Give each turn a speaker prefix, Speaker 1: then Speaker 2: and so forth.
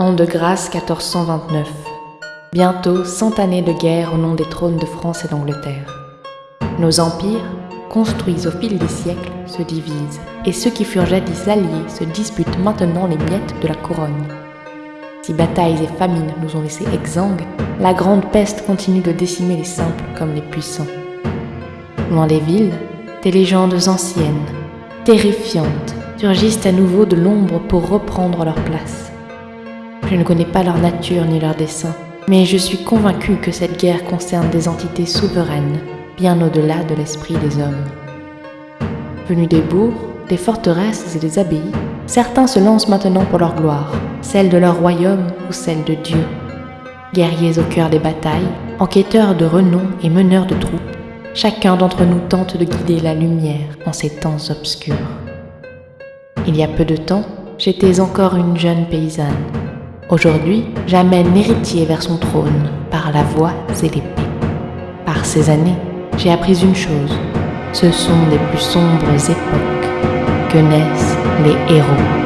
Speaker 1: An de grâce 1429. Bientôt cent années de guerre au nom des trônes de France et d'Angleterre. Nos empires, construits au fil des siècles, se divisent, et ceux qui furent jadis alliés se disputent maintenant les miettes de la couronne. Si batailles et famines nous ont laissés exsangues, la grande peste continue de décimer les simples comme les puissants. Loin des villes, des légendes anciennes, terrifiantes, surgissent à nouveau de l'ombre pour reprendre leur place. Je ne connais pas leur nature ni leur dessein, mais je suis convaincu que cette guerre concerne des entités souveraines, bien au-delà de l'esprit des hommes. Venus des bourgs, des forteresses et des abbayes, certains se lancent maintenant pour leur gloire, celle de leur royaume ou celle de Dieu. Guerriers au cœur des batailles, enquêteurs de renom et meneurs de troupes, chacun d'entre nous tente de guider la lumière en ces temps obscurs. Il y a peu de temps, j'étais encore une jeune paysanne. Aujourd'hui, j'amène l'héritier vers son trône par la voix et l'épée. Par ces années, j'ai appris une chose. Ce sont les plus sombres époques que naissent les héros.